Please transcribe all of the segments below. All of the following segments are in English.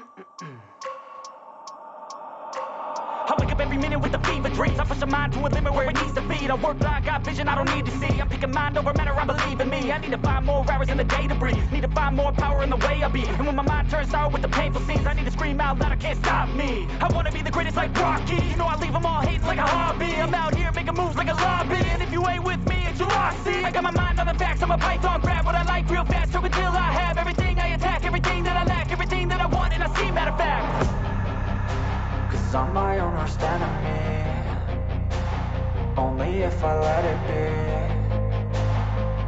I wake up every minute with the fever dreams. I push my mind to a limit where it needs to be. I work blind, got vision I don't need to see. I'm picking mind over matter, I believe in me. I need to find more hours in the day to breathe. Need to find more power in the way I be. And when my mind turns sour with the painful scenes I need to scream out loud, I can't stop me. I wanna be the greatest like Rocky. You know I leave them all hating like a hobby. I'm out here making moves like a lobby. And if you ain't with me, it's your loss, see I got my mind on the facts, I'm a python Grab Cause I'm my own worst enemy Only if I let it be.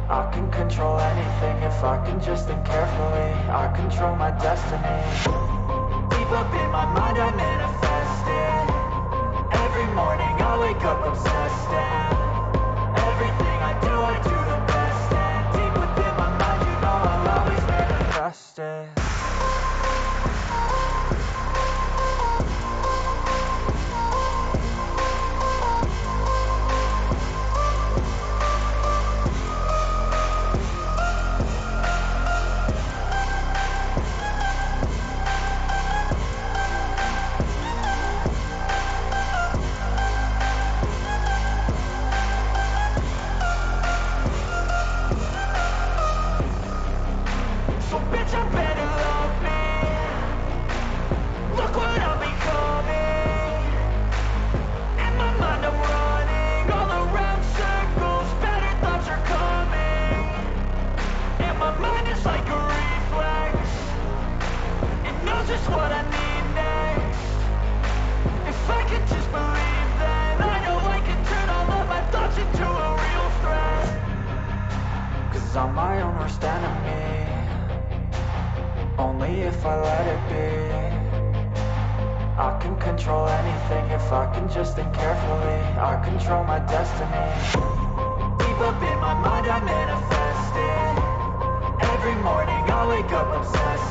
I can control anything if I can just think carefully. I control my destiny. Deep up in my mind I manifest it. Every morning I wake up obsessed. And Everything I do I do Cause I'm my own worst enemy Only if I let it be. I can control anything if I can just think carefully. I control my destiny. Deep up in my mind I manifest it. Every morning I wake up obsessed